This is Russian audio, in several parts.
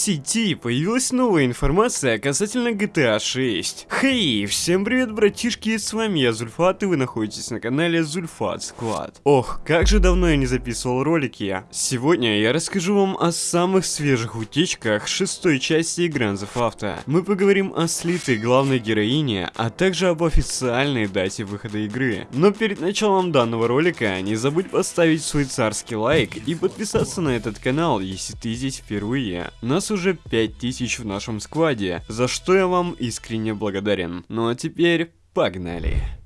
сети появилась новая информация касательно GTA 6. Хей, всем привет, братишки, с вами я Зульфат, и вы находитесь на канале Зульфат Склад. Ох, как же давно я не записывал ролики. Сегодня я расскажу вам о самых свежих утечках шестой части Grand Theft Auto. Мы поговорим о слитой главной героине, а также об официальной дате выхода игры. Но перед началом данного ролика не забудь поставить свой царский лайк и подписаться на этот канал, если ты здесь впервые. Нас уже 5000 в нашем складе, за что я вам искренне благодарен. Ну а теперь погнали.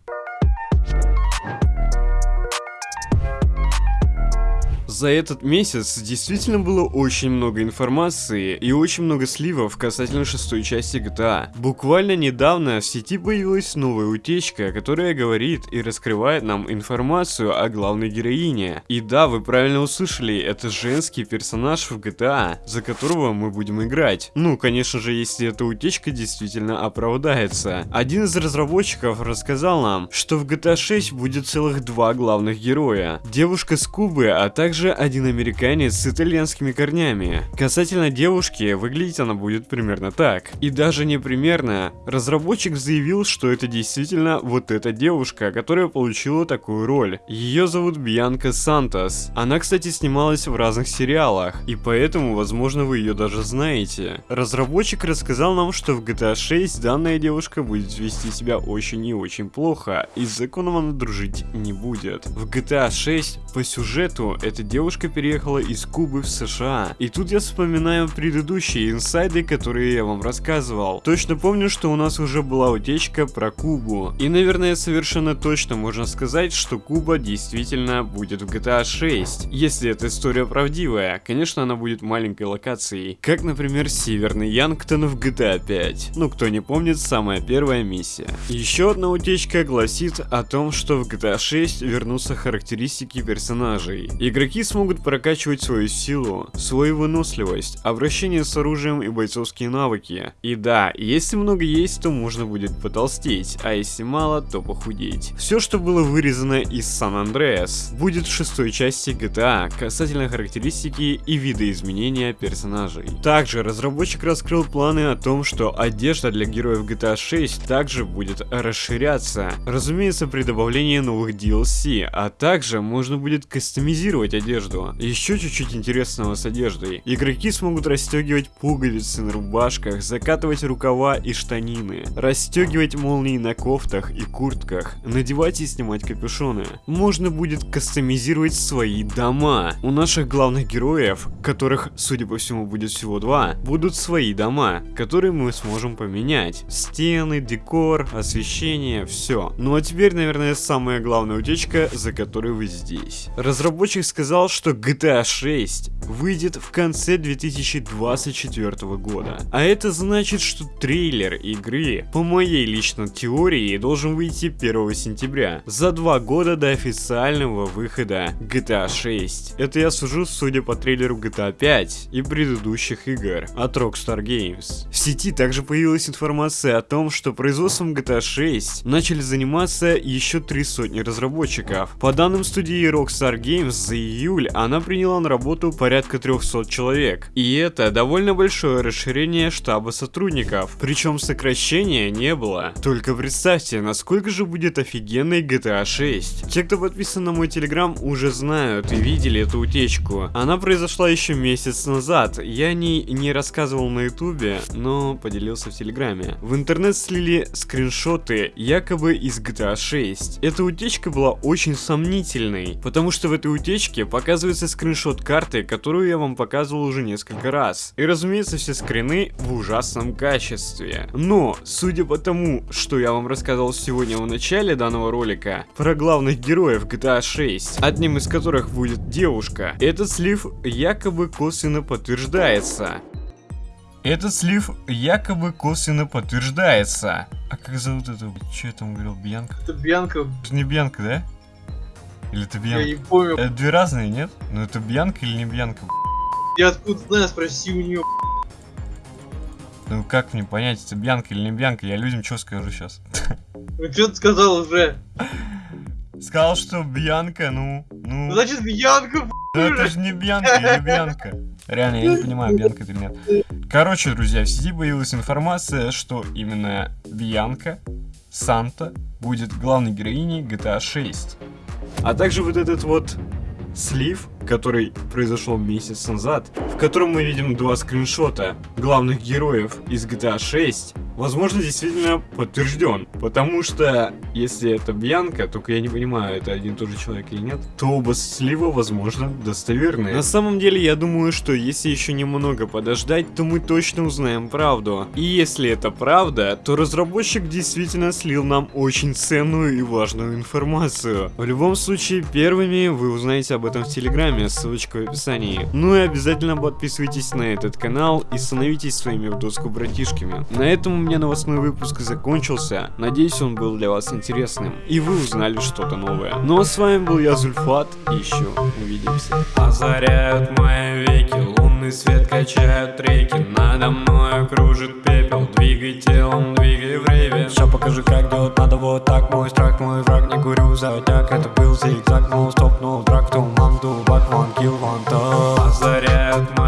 За этот месяц действительно было очень много информации и очень много сливов касательно шестой части GTA. Буквально недавно в сети появилась новая утечка, которая говорит и раскрывает нам информацию о главной героине. И да, вы правильно услышали, это женский персонаж в GTA, за которого мы будем играть. Ну, конечно же, если эта утечка действительно оправдается. Один из разработчиков рассказал нам, что в GTA 6 будет целых два главных героя. Девушка с Кубы, а также также один американец с итальянскими корнями. Касательно девушки, выглядеть она будет примерно так. И даже не примерно. Разработчик заявил, что это действительно вот эта девушка, которая получила такую роль. Ее зовут Бьянка Сантос. Она, кстати, снималась в разных сериалах, и поэтому, возможно, вы ее даже знаете. Разработчик рассказал нам, что в GTA 6 данная девушка будет вести себя очень и очень плохо, и с законом она дружить не будет. В GTA 6 по сюжету эта девушка переехала из Кубы в США. И тут я вспоминаю предыдущие инсайды, которые я вам рассказывал. Точно помню, что у нас уже была утечка про Кубу. И, наверное, совершенно точно можно сказать, что Куба действительно будет в GTA 6. Если эта история правдивая, конечно, она будет маленькой локацией. Как, например, Северный Янгтон в GTA 5. Ну, кто не помнит, самая первая миссия. Еще одна утечка гласит о том, что в GTA 6 вернутся характеристики персонажей. Игроки смогут прокачивать свою силу, свою выносливость, обращение с оружием и бойцовские навыки. И да, если много есть, то можно будет потолстеть, а если мало, то похудеть. Все, что было вырезано из Сан Андреас, будет в шестой части GTA касательно характеристики и видоизменения персонажей. Также разработчик раскрыл планы о том, что одежда для героев GTA 6 также будет расширяться, разумеется при добавлении новых DLC, а также можно будет кастомизировать одежду одежду. Еще чуть-чуть интересного с одеждой. Игроки смогут расстегивать пуговицы на рубашках, закатывать рукава и штанины, расстегивать молнии на кофтах и куртках, надевать и снимать капюшоны. Можно будет кастомизировать свои дома. У наших главных героев, которых, судя по всему, будет всего два, будут свои дома, которые мы сможем поменять. Стены, декор, освещение, все. Ну а теперь, наверное, самая главная утечка, за которой вы здесь. Разработчик сказал, сказал, что GTA 6 выйдет в конце 2024 года. А это значит, что трейлер игры, по моей личной теории, должен выйти 1 сентября, за два года до официального выхода GTA 6. Это я сужу, судя по трейлеру GTA 5 и предыдущих игр от Rockstar Games. В сети также появилась информация о том, что производством GTA 6 начали заниматься еще три сотни разработчиков. По данным студии Rockstar Games, за июль июль она приняла на работу порядка 300 человек. И это довольно большое расширение штаба сотрудников. Причем сокращения не было. Только представьте, насколько же будет офигенной GTA 6. Те, кто подписан на мой телеграм, уже знают и видели эту утечку. Она произошла еще месяц назад. Я о ней не рассказывал на ютубе, но поделился в телеграме. В интернет слили скриншоты якобы из GTA 6. Эта утечка была очень сомнительной, потому что в этой утечке пока показывается скриншот карты, которую я вам показывал уже несколько раз. И разумеется, все скрины в ужасном качестве. Но, судя по тому, что я вам рассказал сегодня в начале данного ролика, про главных героев GTA 6, одним из которых будет девушка, этот слив якобы косвенно подтверждается. Этот слив якобы косвенно подтверждается. А как зовут эту? Че я там говорил? Бьянка? Это Бьянка. Это не Бьянка, да? Или это Бьянка? Я не помню. Это две разные, нет? Ну это Бьянка или не Бьянка? Я откуда знаю, спроси у нее. Ну как мне понять, это Бьянка или не Бьянка? Я людям что скажу сейчас? Ну что ты сказал уже? Сказал, что Бьянка, ну, ну... Значит, Бьянка, Ну это же не Бьянка или Бьянка. Реально, я не понимаю, Бьянка это или нет. Короче, друзья, в сети появилась информация, что именно Бьянка, Санта, будет главной героиней GTA 6. А также вот этот вот слив, который произошел месяц назад, в котором мы видим два скриншота главных героев из GTA 6, возможно, действительно подтвержден. Потому что, если это Бьянка, только я не понимаю, это один и тот же человек или нет, то оба слива, возможно, достоверные. На самом деле, я думаю, что если еще немного подождать, то мы точно узнаем правду. И если это правда, то разработчик действительно слил нам очень ценную и важную информацию. В любом случае, первыми вы узнаете об этом в Телеграме, ссылочка в описании. Ну и обязательно подписывайтесь на этот канал и становитесь своими в доску братишками. На этом меня новостной выпуск закончился. Надеюсь, он был для вас интересным. И вы узнали что-то новое. Ну а с вами был я, Зульфат. И еще увидимся. Озаряют мои веки, лунный свет качают реки. Надо мной кружит пепел. Двигай телом, двигай время. Все покажи, как делать надо вот так. Мой страх, мой враг, не курю затяг. Это был зигзаг, но стоп, но драк, то мамду, бак, ван, килл, ван, Озаряют мои